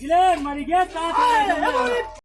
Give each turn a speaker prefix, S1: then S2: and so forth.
S1: Giler, mari gel,